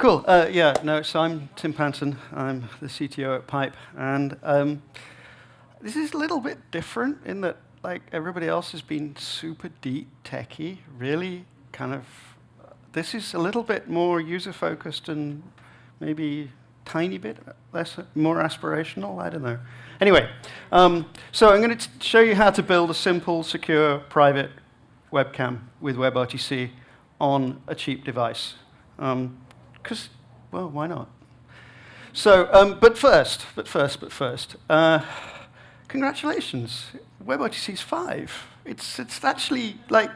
Cool. Uh, yeah, no, so I'm Tim Panton. I'm the CTO at Pipe. And um, this is a little bit different in that, like, everybody else has been super deep techy, really kind of. This is a little bit more user focused and maybe tiny bit less, more aspirational. I don't know. Anyway, um, so I'm going to show you how to build a simple, secure, private webcam with WebRTC on a cheap device. Because, well, why not? So, um, but first, but first, but first, uh, congratulations, WebRTC is 5. It's, it's actually like,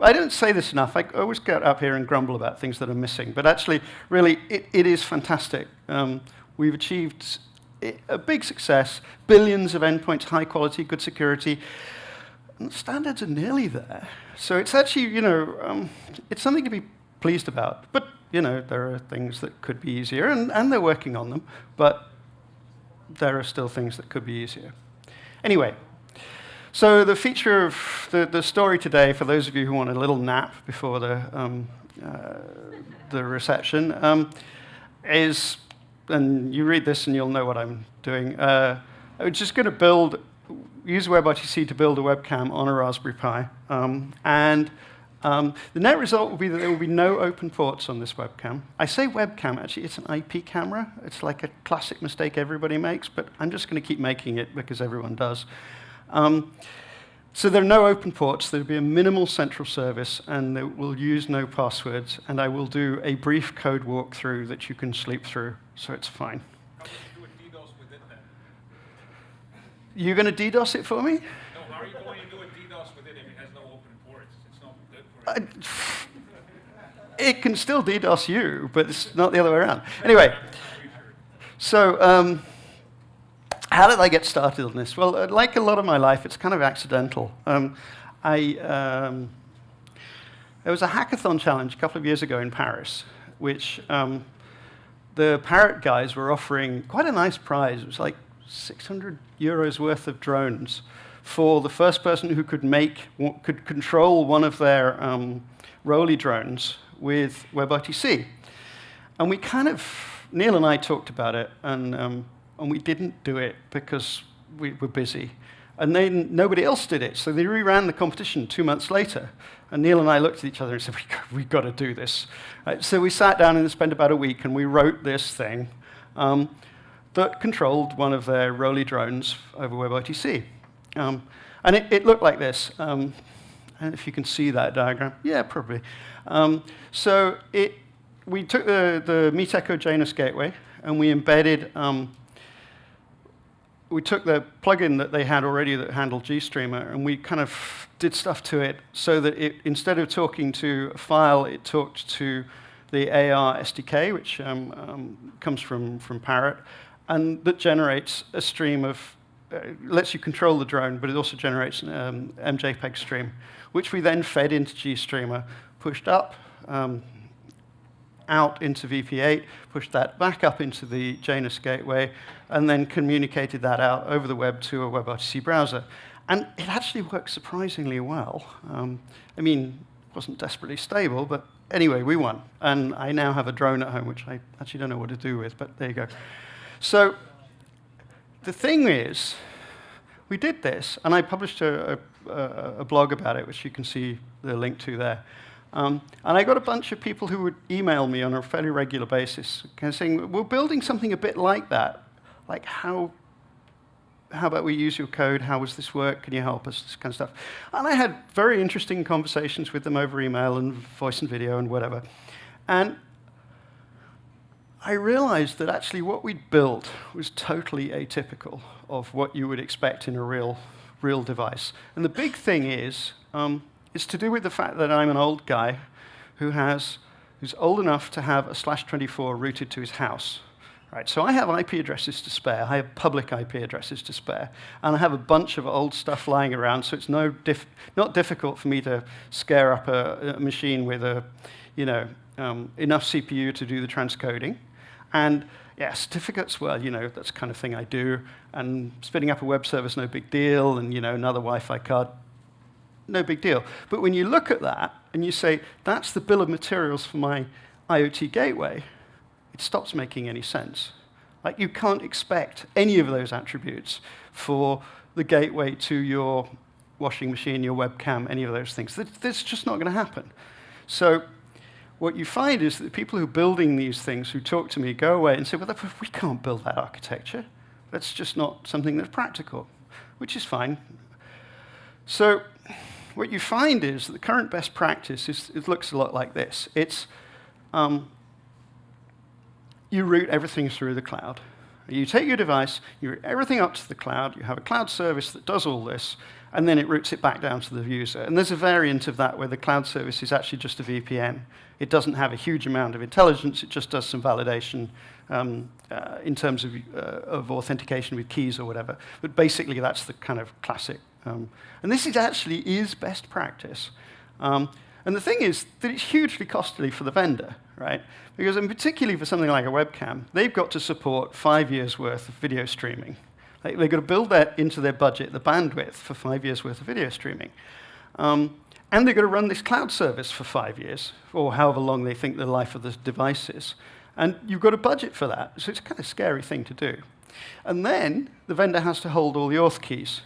I don't say this enough. I always get up here and grumble about things that are missing. But actually, really, it, it is fantastic. Um, we've achieved a big success, billions of endpoints, high quality, good security. And the standards are nearly there. So it's actually, you know, um, it's something to be pleased about. But, you know, there are things that could be easier, and, and they're working on them. But there are still things that could be easier. Anyway, so the feature of the, the story today, for those of you who want a little nap before the, um, uh, the reception, um, is, and you read this and you'll know what I'm doing. Uh, I'm just going to build, use WebRTC to build a webcam on a Raspberry Pi. Um, and um, the net result will be that there will be no open ports on this webcam. I say webcam, actually, it's an IP camera. It's like a classic mistake everybody makes, but I'm just going to keep making it because everyone does. Um, so there are no open ports. There will be a minimal central service, and we will use no passwords. And I will do a brief code walkthrough that you can sleep through, so it's fine. You're going to DDoS it for me? No, how are you going to do a DDoS with it if it has no open ports? It's it can still DDoS you, but it's not the other way around. Anyway, so um, how did I get started on this? Well, uh, like a lot of my life, it's kind of accidental. Um, I, um, there was a hackathon challenge a couple of years ago in Paris, which um, the Parrot guys were offering quite a nice prize. It was like 600 euros worth of drones for the first person who could make, could control one of their um, Roly drones with WebRTC. And we kind of, Neil and I talked about it, and um, and we didn't do it because we were busy. And then nobody else did it, so they reran the competition two months later. And Neil and I looked at each other and said, we've got to do this. Right, so we sat down and spent about a week, and we wrote this thing um, that controlled one of their Roly drones over WebRTC. Um, and it, it, looked like this. Um, and if you can see that diagram, yeah, probably. Um, so it, we took the, the Janus gateway, and we embedded um, we took the plugin that they had already that handled GStreamer, and we kind of did stuff to it so that it, instead of talking to a file, it talked to the AR SDK, which um, um, comes from, from Parrot, and that generates a stream of, lets you control the drone, but it also generates an um, MJPEG stream, which we then fed into GStreamer, pushed up, um, out into VP8, pushed that back up into the Janus gateway, and then communicated that out over the web to a WebRTC browser. And it actually worked surprisingly well. Um, I mean, it wasn't desperately stable, but anyway, we won. And I now have a drone at home, which I actually don't know what to do with, but there you go. So the thing is, we did this, and I published a, a, a blog about it, which you can see the link to there. Um, and I got a bunch of people who would email me on a fairly regular basis, kind of saying, we're building something a bit like that. Like, how, how about we use your code? How does this work? Can you help us? This kind of stuff. And I had very interesting conversations with them over email and voice and video and whatever. And I realized that actually what we'd built was totally atypical of what you would expect in a real, real device. And the big thing is, um, it's to do with the fact that I'm an old guy who has, who's old enough to have a slash 24 routed to his house. Right, so I have IP addresses to spare. I have public IP addresses to spare. And I have a bunch of old stuff lying around, so it's no diff not difficult for me to scare up a, a machine with a, you know, um, enough CPU to do the transcoding. And yeah, certificates, well, you know, that's kind of thing I do. And spinning up a web service, no big deal. And, you know, another Wi-Fi card, no big deal. But when you look at that and you say, that's the bill of materials for my IoT gateway, it stops making any sense. Like you can't expect any of those attributes for the gateway to your washing machine, your webcam, any of those things. That's just not going to happen. So what you find is that people who are building these things who talk to me go away and say, well, we can't build that architecture. That's just not something that's practical, which is fine. So what you find is that the current best practice is, it looks a lot like this. It's um, you route everything through the cloud. You take your device, you route everything up to the cloud, you have a cloud service that does all this, and then it routes it back down to the user. And there's a variant of that where the cloud service is actually just a VPN. It doesn't have a huge amount of intelligence, it just does some validation um, uh, in terms of, uh, of authentication with keys or whatever. But basically, that's the kind of classic. Um, and this is actually is best practice. Um, and the thing is that it's hugely costly for the vendor, right? Because, and particularly for something like a webcam, they've got to support five years' worth of video streaming. They, have got to build that into their budget, the bandwidth for five years' worth of video streaming. Um, and they've got to run this cloud service for five years, or however long they think the life of the device is. And you've got a budget for that, so it's a kind of scary thing to do. And then the vendor has to hold all the auth keys.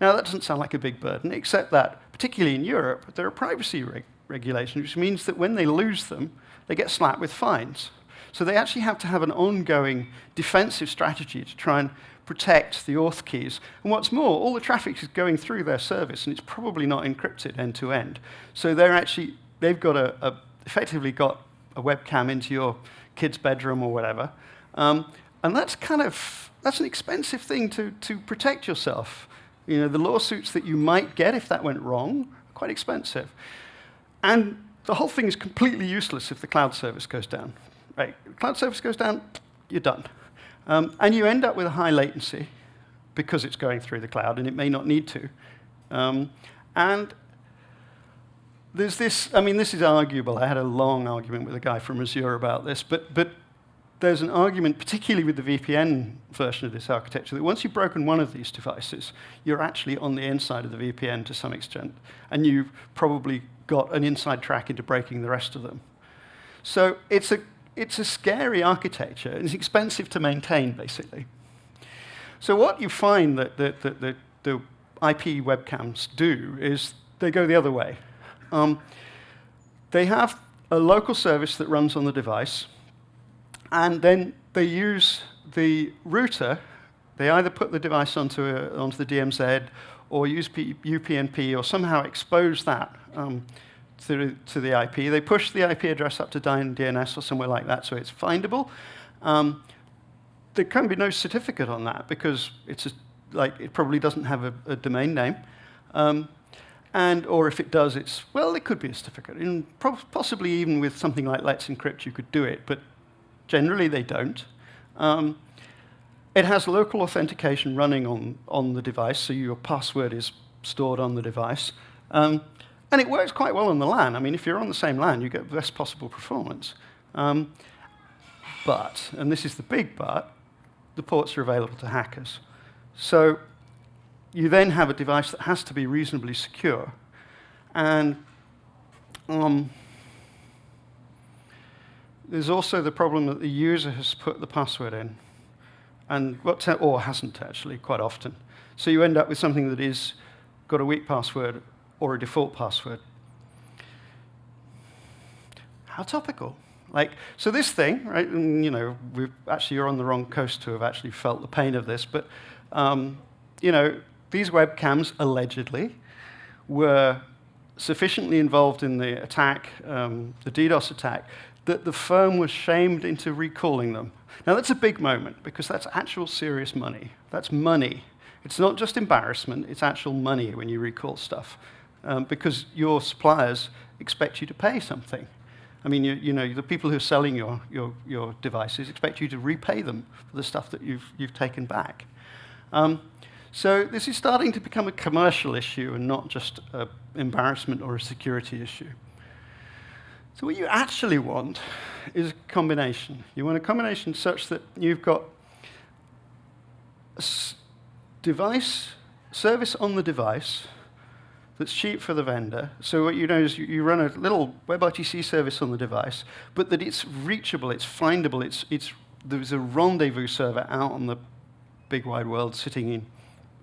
Now, that doesn't sound like a big burden, except that, particularly in Europe, there are privacy reg regulations, which means that when they lose them, they get slapped with fines. So they actually have to have an ongoing defensive strategy to try and protect the auth keys. And what's more, all the traffic is going through their service, and it's probably not encrypted end to end. So they're actually, they've got a, a effectively got a webcam into your kid's bedroom or whatever. Um, and that's kind of, that's an expensive thing to, to protect yourself. You know, the lawsuits that you might get if that went wrong are quite expensive. And the whole thing is completely useless if the cloud service goes down. Right? Cloud service goes down, you're done. Um, and you end up with a high latency because it's going through the cloud, and it may not need to. Um, and there's this, I mean, this is arguable. I had a long argument with a guy from Azure about this, but, but there's an argument, particularly with the VPN version of this architecture, that once you've broken one of these devices, you're actually on the inside of the VPN to some extent, and you've probably got an inside track into breaking the rest of them. So it's a it's a scary architecture. It's expensive to maintain, basically. So what you find that the, the, the, the IP webcams do is they go the other way. Um, they have a local service that runs on the device, and then they use the router. They either put the device onto, a, onto the DMZ or use P UPnP or somehow expose that um, to, to the IP. They push the IP address up to DNS or somewhere like that so it's findable. Um, there can be no certificate on that because it's a, like it probably doesn't have a, a domain name. Um, and or if it does, it's, well, it could be a certificate. And possibly even with something like Let's Encrypt, you could do it, but generally they don't. Um, it has local authentication running on, on the device, so your password is stored on the device. Um, and it works quite well on the LAN. I mean, if you're on the same LAN, you get the best possible performance. Um, but, and this is the big but, the ports are available to hackers. So you then have a device that has to be reasonably secure. And um, there's also the problem that the user has put the password in, and what or hasn't actually quite often. So you end up with something that is got a weak password or a default password. How topical. Like, so this thing, right, and, you know, we actually, you're on the wrong coast to have actually felt the pain of this, but, um, you know, these webcams allegedly were sufficiently involved in the attack, um, the DDoS attack, that the firm was shamed into recalling them. Now, that's a big moment because that's actual serious money. That's money. It's not just embarrassment, it's actual money when you recall stuff um, because your suppliers expect you to pay something. I mean, you, you, know, the people who are selling your, your, your devices expect you to repay them for the stuff that you've, you've taken back. Um, so this is starting to become a commercial issue and not just an embarrassment or a security issue. So what you actually want is a combination. You want a combination such that you've got a device, service on the device, that's cheap for the vendor. So what you know is you, run a little WebRTC service on the device, but that it's reachable, it's findable, it's, it's, there's a rendezvous server out on the big wide world sitting in,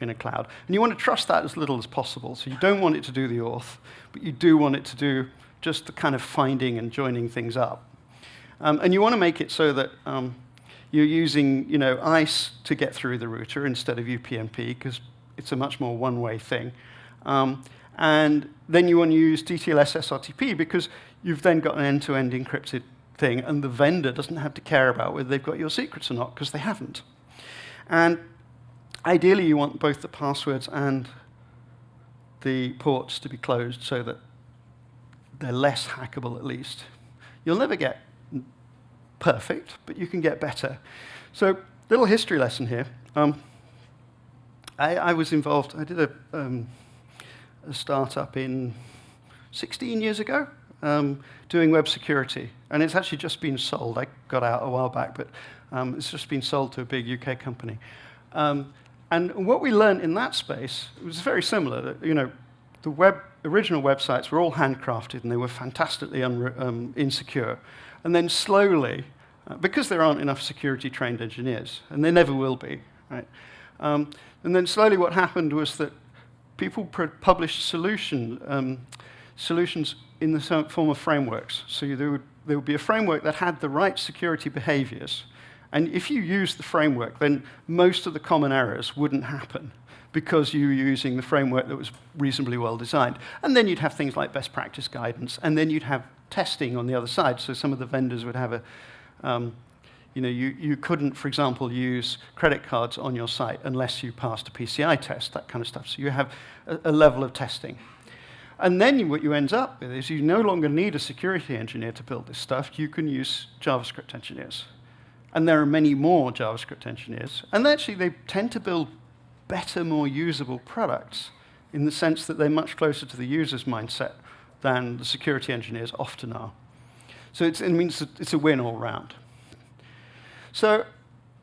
in a cloud. And you want to trust that as little as possible. So you don't want it to do the auth, but you do want it to do just the kind of finding and joining things up. Um, and you want to make it so that um, you're using you know, ICE to get through the router instead of UPnP, because it's a much more one-way thing. Um, and then you want to use DTLS SRTP because you've then got an end-to-end -end encrypted thing, and the vendor doesn't have to care about whether they've got your secrets or not, because they haven't. And ideally, you want both the passwords and the ports to be closed so that they're less hackable at least. You'll never get perfect, but you can get better. So, little history lesson here. Um, I, I, was involved, I did a, um, a startup in 16 years ago um, doing web security. And it's actually just been sold. I got out a while back, but um, it's just been sold to a big UK company. Um, and what we learned in that space was very similar. You know, the web, original websites were all handcrafted and they were fantastically um, insecure. And then slowly, uh, because there aren't enough security trained engineers, and there never will be, right? Um, and then slowly what happened was that people published solution, um, solutions in the form of frameworks. So there would, there would be a framework that had the right security behaviors. And if you use the framework, then most of the common errors wouldn't happen because you were using the framework that was reasonably well designed. And then you'd have things like best practice guidance, and then you'd have testing on the other side. So some of the vendors would have a, um, you know, you, you couldn't, for example, use credit cards on your site unless you passed a PCI test, that kind of stuff. So you have a, a level of testing. And then you, what you end up with is you no longer need a security engineer to build this stuff. You can use JavaScript engineers. And there are many more JavaScript engineers. And actually, they tend to build better, more usable products in the sense that they're much closer to the user's mindset than the security engineers often are. So it means it's a win all round. So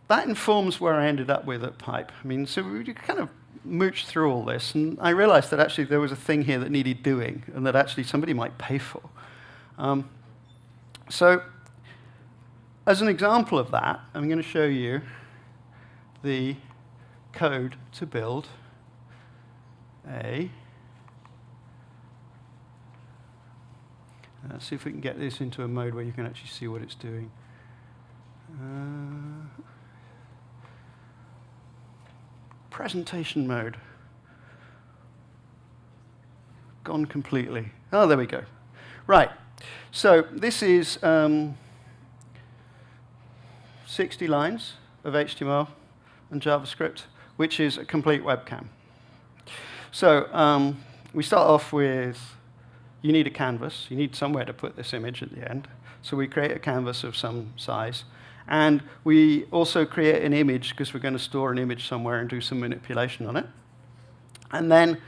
that informs where I ended up with at Pipe. I mean, so we kind of mooched through all this, and I realized that actually there was a thing here that needed doing, and that actually somebody might pay for. Um, so as an example of that, I'm going to show you the code to build a Let's see if we can get this into a mode where you can actually see what it's doing. Uh, presentation mode. Gone completely. Oh, there we go. Right. So this is um, 60 lines of HTML and JavaScript, which is a complete webcam. So um, we start off with you need a canvas. You need somewhere to put this image at the end. So we create a canvas of some size. And we also create an image because we're going to store an image somewhere and do some manipulation on it. And then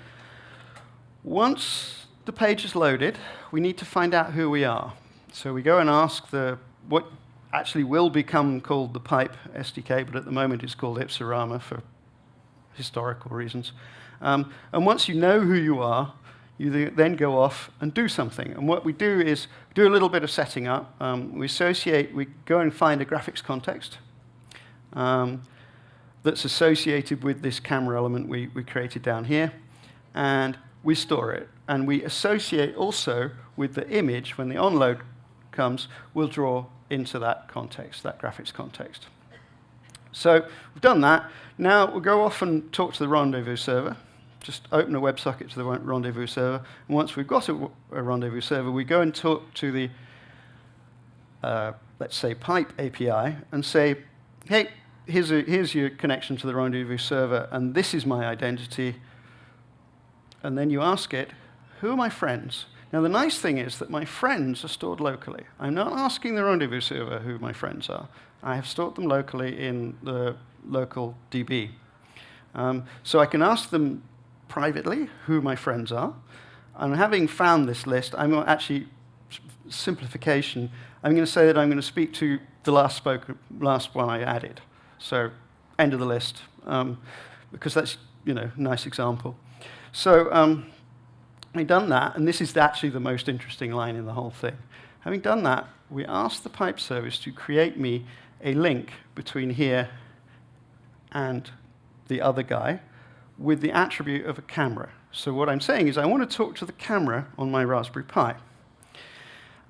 once the page is loaded, we need to find out who we are. So we go and ask the what actually will become called the pipe SDK, but at the moment it's called Ipsorama for historical reasons. Um, and once you know who you are, you then go off and do something. And what we do is do a little bit of setting up. Um, we associate, we go and find a graphics context um, that's associated with this camera element we, we created down here. And we store it. And we associate also with the image, when the onload comes, we'll draw into that context, that graphics context. So we've done that. Now we'll go off and talk to the rendezvous server just open a WebSocket to the rendezvous server. And once we've got a, a rendezvous server, we go and talk to the, uh, let's say, pipe API and say, hey, here's, a, here's your connection to the rendezvous server, and this is my identity. And then you ask it, who are my friends? Now, the nice thing is that my friends are stored locally. I'm not asking the rendezvous server who my friends are. I have stored them locally in the local DB. Um, so I can ask them privately who my friends are. And having found this list, I'm actually, simplification, I'm going to say that I'm going to speak to the last, spoke, last one I added. So end of the list, um, because that's, you know, nice example. So um, Having done that, and this is actually the most interesting line in the whole thing. Having done that, we asked the pipe service to create me a link between here and the other guy with the attribute of a camera. So what I'm saying is I want to talk to the camera on my Raspberry Pi.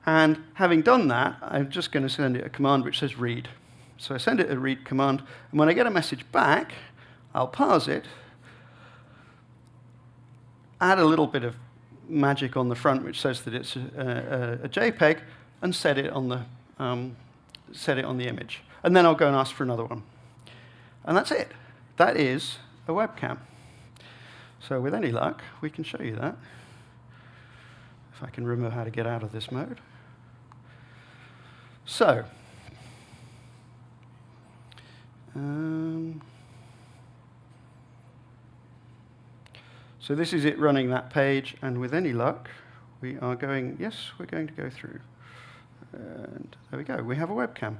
And having done that, I'm just going to send it a command which says read. So I send it a read command, and when I get a message back, I'll parse it, add a little bit of magic on the front which says that it's a, a, a JPEG, and set it on the um, set it on the image. And then I'll go and ask for another one. And that's it. That is a webcam. So with any luck, we can show you that. If I can remember how to get out of this mode. So, um, so this is it running that page, and with any luck, we are going, yes, we're going to go through. And there we go, we have a webcam.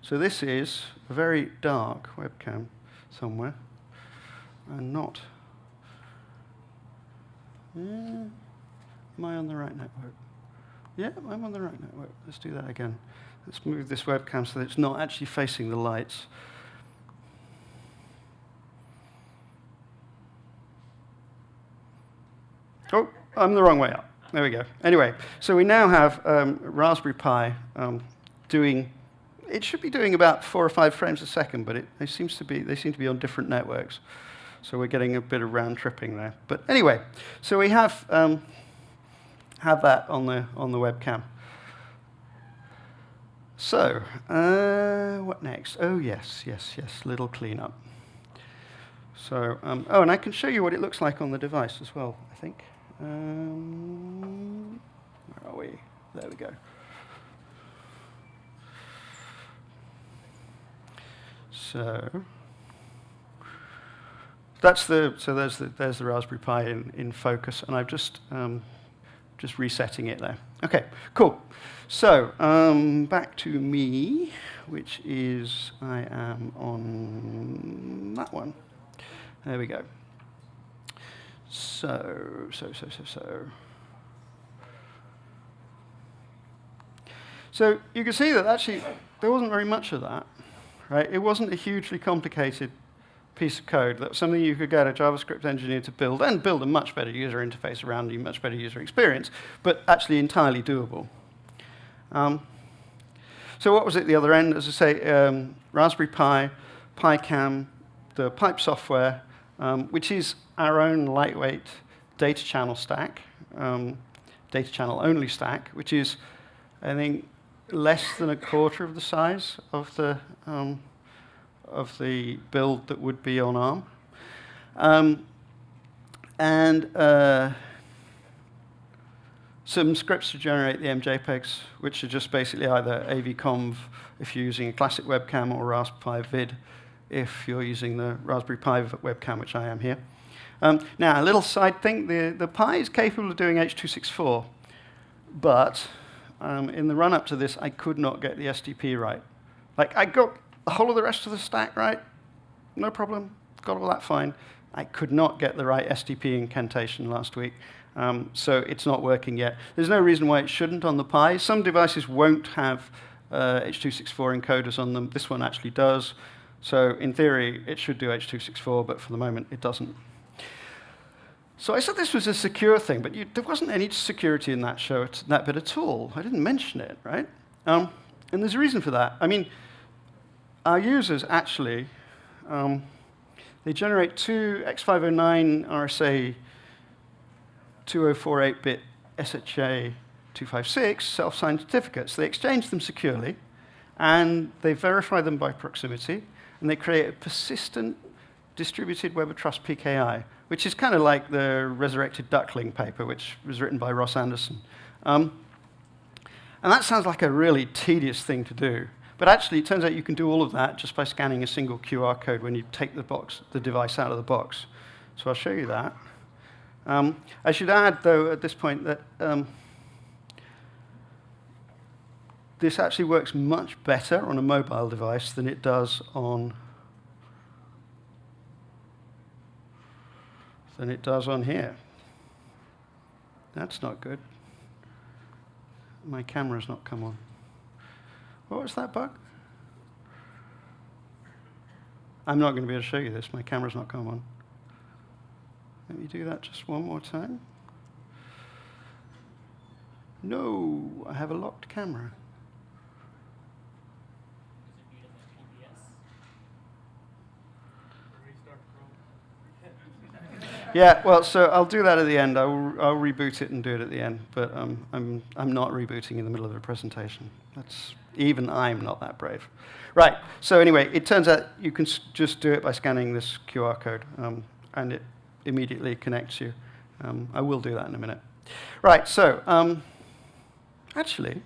So this is a very dark webcam somewhere, and not. Yeah. Am I on the right network? Yeah, I'm on the right network. Let's do that again. Let's move this webcam so that it's not actually facing the lights. Oh, I'm the wrong way up. There we go. Anyway, so we now have um, Raspberry Pi um, doing, it should be doing about four or five frames a second, but it, it seems to be, they seem to be on different networks. So we're getting a bit of round tripping there. But anyway, so we have, um, have that on the, on the webcam. So, uh, what next? Oh, yes, yes, yes, little cleanup. So, um, oh, and I can show you what it looks like on the device as well, I think. Um, where are we? There we go. So that's the so there's the there's the Raspberry Pi in, in focus, and I'm just um, just resetting it there. Okay, cool. So um, back to me, which is I am on that one. There we go. So, so, so, so, so. So you can see that actually there wasn't very much of that, right? It wasn't a hugely complicated piece of code that's something you could get a JavaScript engineer to build and build a much better user interface around you, much better user experience, but actually entirely doable. Um, so what was at the other end? As I say, um, Raspberry Pi, PiCam, the pipe software, um, which is our own lightweight data channel stack, um, data channel only stack, which is, I think, less than a quarter of the size of the, um, of the build that would be on ARM. Um, and uh, some scripts to generate the MJPEGs, which are just basically either AVConv if you're using a classic webcam or Raspberry Pi vid if you're using the Raspberry Pi webcam, which I am here. Um, now, a little side thing, the, the Pi is capable of doing H.264, but um, in the run-up to this, I could not get the SDP right. Like, I got the whole of the rest of the stack right, no problem, got all that fine. I could not get the right SDP incantation last week, um, so it's not working yet. There's no reason why it shouldn't on the Pi. Some devices won't have uh, H.264 encoders on them. This one actually does. So in theory, it should do H.264, but for the moment, it doesn't. So I said this was a secure thing, but you, there wasn't any security in that show, that bit at all. I didn't mention it, right? Um, and there's a reason for that. I mean, our users actually, um, they generate two X509 RSA 2048-bit SHA 256 self-signed certificates. They exchange them securely, and they verify them by proximity, and they create a persistent distributed Web of Trust PKI, which is kind of like the resurrected duckling paper, which was written by Ross Anderson. Um, and that sounds like a really tedious thing to do. But actually, it turns out you can do all of that just by scanning a single QR code when you take the, box, the device out of the box. So I'll show you that. Um, I should add, though, at this point, that um, this actually works much better on a mobile device than it does on than it does on here. That's not good. My camera's not come on. What was that bug? I'm not going to be able to show you this. My camera's not come on. Let me do that just one more time. No, I have a locked camera. Yeah, well, so I'll do that at the end. I'll, I'll reboot it and do it at the end, but um, I'm, I'm not rebooting in the middle of a presentation. That's, even I'm not that brave. Right, so anyway, it turns out you can just do it by scanning this QR code, um, and it immediately connects you. Um, I will do that in a minute. Right, so um, actually,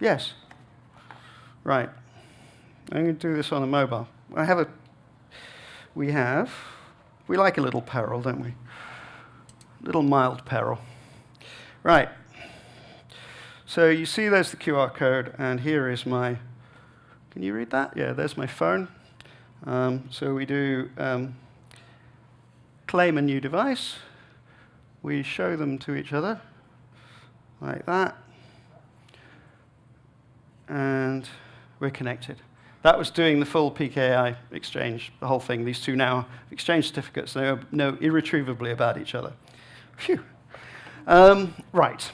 yes. Right, I'm going to do this on a mobile. I have a, we have we like a little peril, don't we? A little mild peril. Right. So you see there's the QR code, and here is my, can you read that? Yeah, there's my phone. Um, so we do um, claim a new device. We show them to each other, like that. And we're connected. That was doing the full PKI exchange, the whole thing. These two now exchange certificates. They know irretrievably about each other. Phew. Um, right.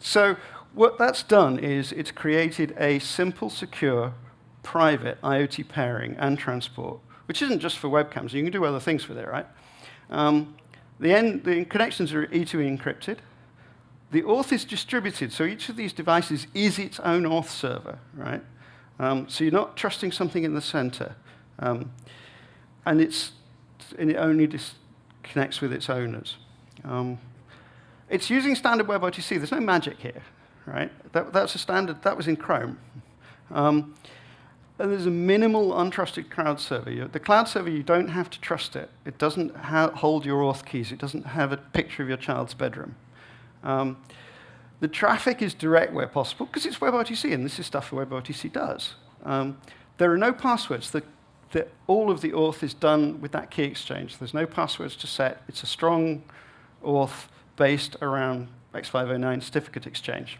So what that's done is it's created a simple, secure, private IoT pairing and transport, which isn't just for webcams. You can do other things with it, right? Um, the, end, the connections are E2E encrypted. The auth is distributed, so each of these devices is its own auth server, right? Um, so you're not trusting something in the center. Um, and, it's, and it only connects with its owners. Um, it's using standard WebRTC. There's no magic here, right? That, that's a standard. That was in Chrome. Um, and there's a minimal untrusted cloud server. The cloud server, you don't have to trust it. It doesn't hold your auth keys. It doesn't have a picture of your child's bedroom. Um, the traffic is direct where possible, because it's WebRTC, and this is stuff WebRTC does. Um, there are no passwords. The, the, all of the auth is done with that key exchange. There's no passwords to set. It's a strong auth based around X509 certificate exchange.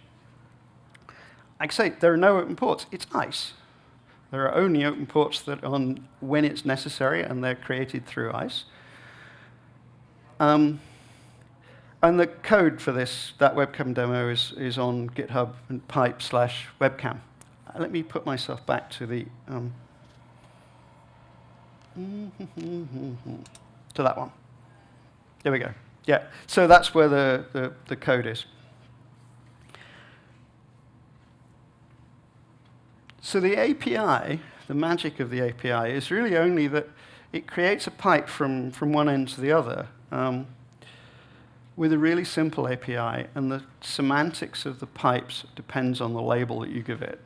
I say, there are no open ports. It's ICE. There are only open ports that on when it's necessary, and they're created through ICE. Um, and the code for this, that webcam demo, is, is on GitHub and pipe slash webcam. Uh, let me put myself back to the um, to that one. There we go. Yeah, so that's where the, the, the code is. So the API, the magic of the API, is really only that it creates a pipe from, from one end to the other. Um, with a really simple API, and the semantics of the pipes depends on the label that you give it.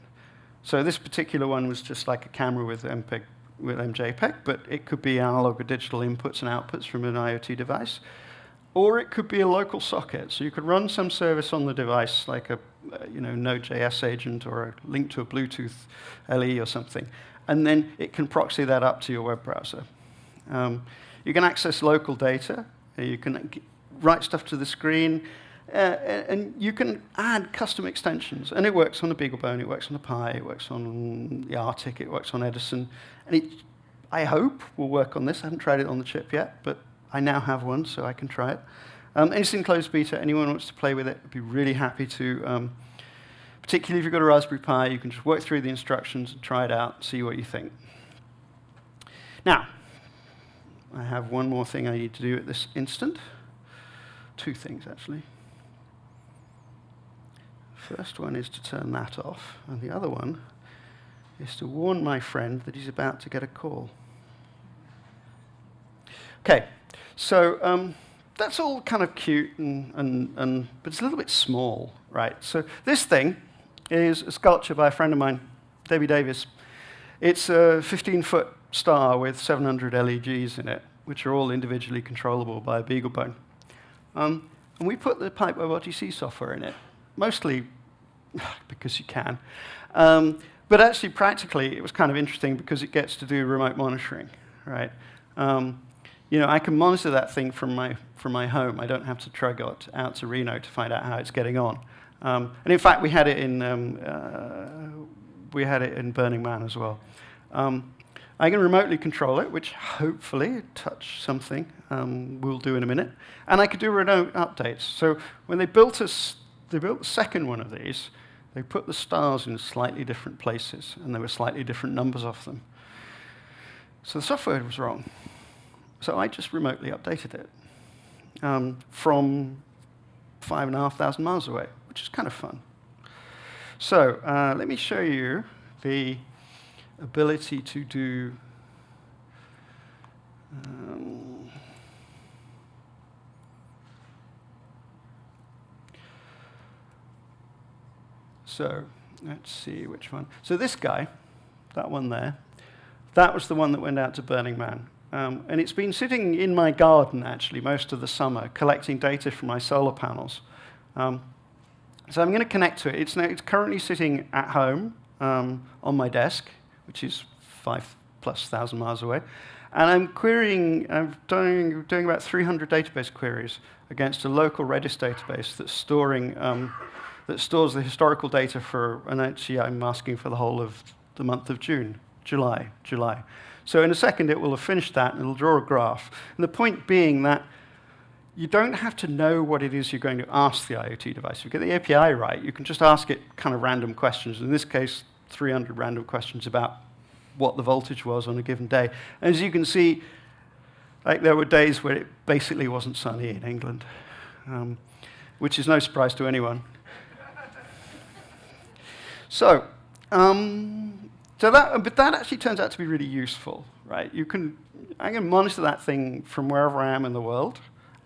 So this particular one was just like a camera with, MPEG, with MJPEG, but it could be analog or digital inputs and outputs from an IoT device. Or it could be a local socket. So you could run some service on the device, like a uh, you know, Node.js agent or a link to a Bluetooth LE or something. And then it can proxy that up to your web browser. Um, you can access local data. You can write stuff to the screen, uh, and you can add custom extensions. And it works on the BeagleBone, it works on the Pi, it works on the Artik, it works on Edison. And it, I hope, will work on this. I haven't tried it on the chip yet, but I now have one, so I can try it. Um, it's in closed beta. Anyone wants to play with it, I'd be really happy to. Um, particularly if you've got a Raspberry Pi, you can just work through the instructions and try it out, see what you think. Now, I have one more thing I need to do at this instant two things, actually. First one is to turn that off, and the other one is to warn my friend that he's about to get a call. Okay, so um, that's all kind of cute, and, and, and, but it's a little bit small, right? So this thing is a sculpture by a friend of mine, Debbie Davis. It's a 15-foot star with 700 LEDs in it, which are all individually controllable by a BeagleBone. Um, and we put the Pipe WebRTC software in it, mostly because you can. Um, but actually, practically, it was kind of interesting because it gets to do remote monitoring, right? Um, you know, I can monitor that thing from my, from my home. I don't have to out, out to Reno to find out how it's getting on. Um, and in fact, we had it in, um, uh, we had it in Burning Man as well. Um, I can remotely control it, which hopefully touch something um, we'll do in a minute. And I could do remote updates. So when they built us, they built the second one of these, they put the stars in slightly different places, and there were slightly different numbers of them. So the software was wrong. So I just remotely updated it um, from five and a half thousand miles away, which is kind of fun. So uh, let me show you the ability to do um, so let's see which one. So this guy, that one there, that was the one that went out to Burning Man. Um, and it's been sitting in my garden, actually, most of the summer, collecting data from my solar panels. Um, so I'm going to connect to it. It's, now, it's currently sitting at home um, on my desk, which is five plus thousand miles away. And I'm querying, I'm doing, doing about 300 database queries against a local Redis database that's storing, um, that stores the historical data for, and actually I'm asking for the whole of the month of June, July, July. So in a second, it will have finished that, and it'll draw a graph. And the point being that you don't have to know what it is you're going to ask the IoT device. If you get the API right, you can just ask it kind of random questions. In this case, 300 random questions about what the voltage was on a given day. And as you can see, like there were days where it basically wasn't sunny in England, um, which is no surprise to anyone. so, um, so that, but that actually turns out to be really useful, right? You can, I can monitor that thing from wherever I am in the world,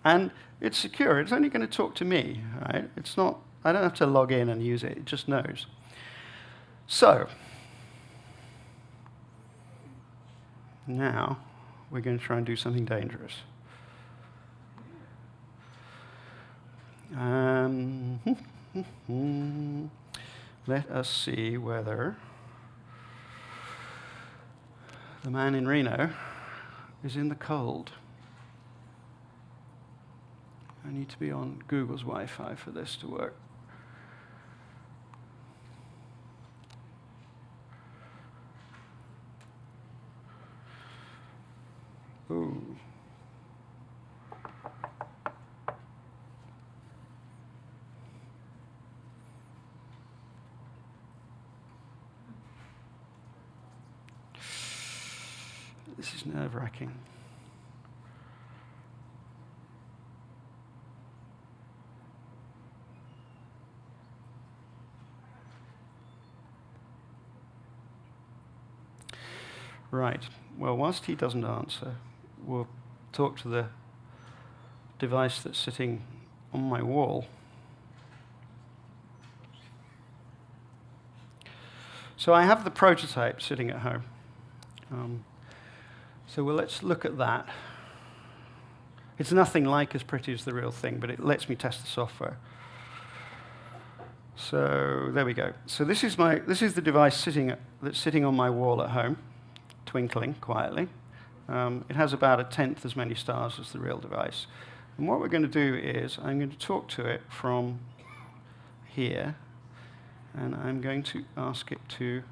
and it's secure. It's only going to talk to me, right? It's not, I don't have to log in and use it. It just knows. So, now we're going to try and do something dangerous. Um, let us see whether the man in Reno is in the cold. I need to be on Google's Wi Fi for this to work. Ooh. This is nerve wracking. Right. Well, whilst he doesn't answer, we'll talk to the device that's sitting on my wall. So I have the prototype sitting at home. Um, so well, let's look at that. It's nothing like as pretty as the real thing, but it lets me test the software. So there we go. So this is, my, this is the device sitting that's sitting on my wall at home, twinkling quietly. Um, it has about a tenth as many stars as the real device. And what we're going to do is I'm going to talk to it from here, and I'm going to ask it to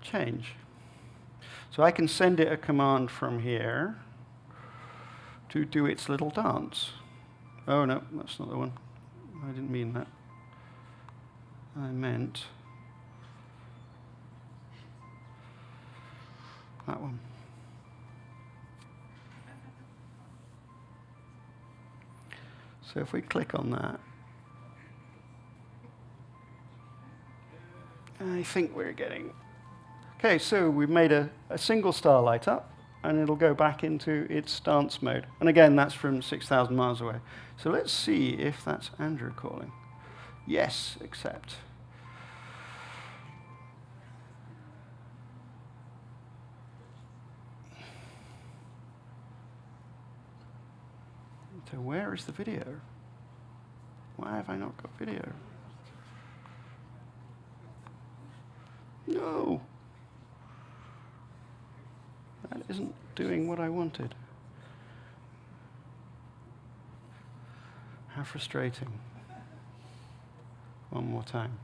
change. So I can send it a command from here to do its little dance. Oh, no, that's not the one. I didn't mean that. I meant that one. So if we click on that, I think we're getting Okay, so we've made a, a single star light up, and it'll go back into its dance mode. And again, that's from 6,000 miles away. So let's see if that's Andrew calling. Yes, accept. So where is the video? Why have I not got video? No. That isn't doing what I wanted. How frustrating. One more time.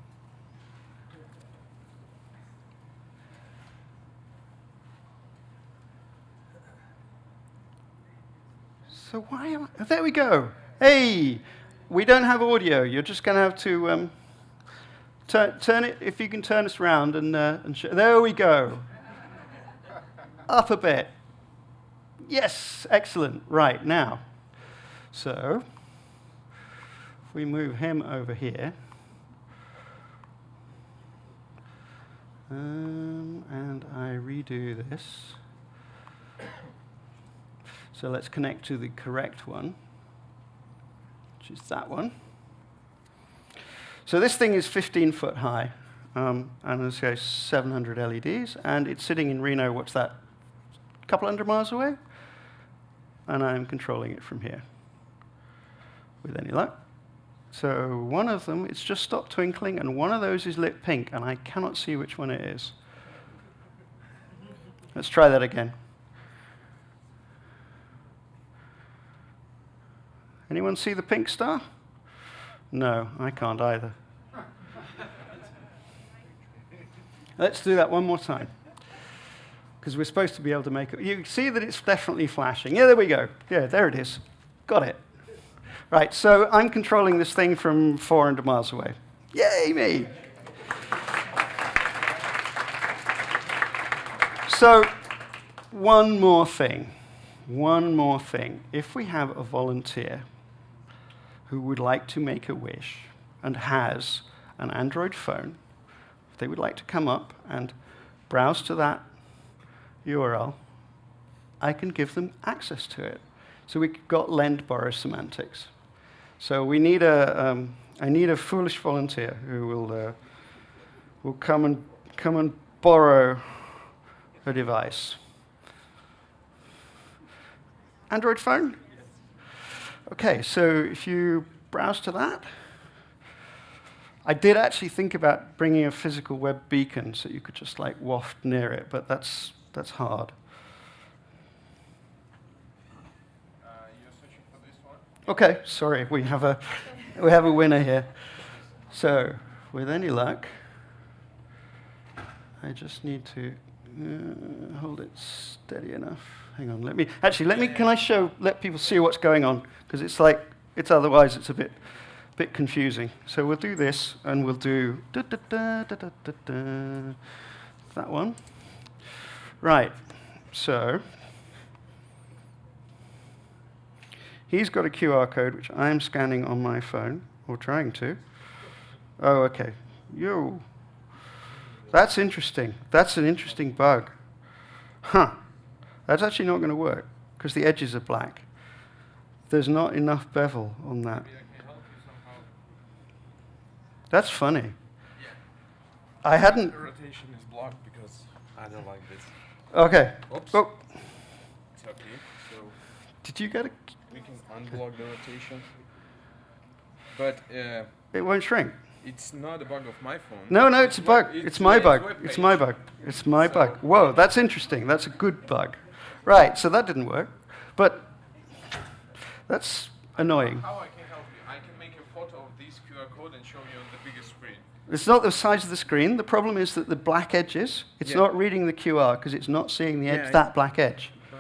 So why am I, there we go. Hey, we don't have audio. You're just going to have to um, turn, turn it, if you can turn us around and, uh, and there we go. Up a bit. Yes, excellent. Right, now. So, if we move him over here, um, and I redo this. So let's connect to the correct one, which is that one. So this thing is 15 foot high, um, and let's go 700 LEDs, and it's sitting in Reno, what's that, a couple hundred miles away? And I'm controlling it from here with any luck. So one of them, it's just stopped twinkling, and one of those is lit pink, and I cannot see which one it is. Let's try that again. Anyone see the pink star? No, I can't either. Let's do that one more time. Because we're supposed to be able to make it. You see that it's definitely flashing. Yeah, there we go. Yeah, there it is. Got it. Right, so I'm controlling this thing from 400 miles away. Yay, me! So, one more thing. One more thing. If we have a volunteer who would like to make a wish and has an Android phone, if they would like to come up and browse to that URL, I can give them access to it. So we've got lend borrow semantics. So we need a, um, I need a foolish volunteer who will, uh, will come, and, come and borrow a device. Android phone? Okay, so if you browse to that, I did actually think about bringing a physical web beacon so you could just like waft near it, but that's, that's hard. Uh, you're searching for this one? Okay, sorry, we have a, we have a winner here. So, with any luck, I just need to uh, hold it steady enough. Hang on, let me, actually, let me, can I show, let people see what's going on? Because it's like, it's otherwise, it's a bit, bit confusing. So we'll do this, and we'll do da, da, da, da, da, da, da, that one. Right, so he's got a QR code, which I'm scanning on my phone, or trying to. Oh, okay. Yo. That's interesting. That's an interesting bug. Huh. That's actually not going to work because the edges are black. There's not enough bevel on that. Maybe I can help you somehow. That's funny. I hadn't. The rotation is blocked because I don't like this. Okay. Oops. Oh, It's okay. So did you get it? we can unblock the rotation. But uh, It won't shrink. It's not a bug of my phone. No, no, it's a bug. It's my bug. It's my bug. It's my So- bug. Whoa, that's interesting. That's a good bug. Right, so that didn't work. But that's annoying. How I can help you? I can make a photo of this QR code and show you on the biggest screen. It's not the size of the screen. The problem is that the black edges, it's Yeah. not reading the QR because it's not seeing the edge, Yeah, that black edge. Uh,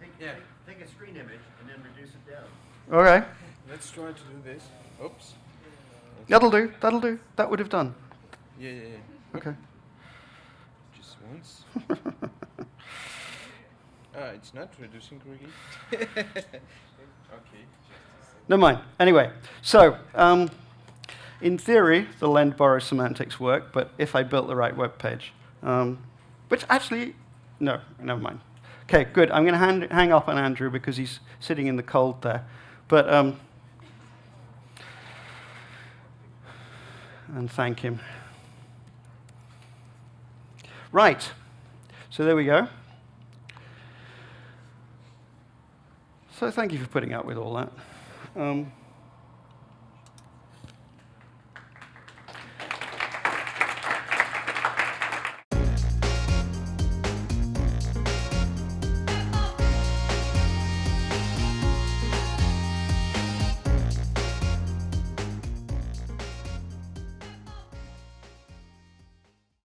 Take, Yeah. take a screen image and then reduce it down. All right. let's try to do this. Oops. That'll do. That'll do. That would have done. Yeah, yeah, yeah. Okay. Just once. Ah, it's not reducing correctly. okay. Never mind. Anyway, so um, in theory, the lend borrow semantics work, but if I built the right web page, um, which actually, no, never mind. Okay, good. I'm going to hang, hang up on Andrew because he's sitting in the cold there. But um, and thank him. Right. So there we go. So thank you for putting up with all that. Um,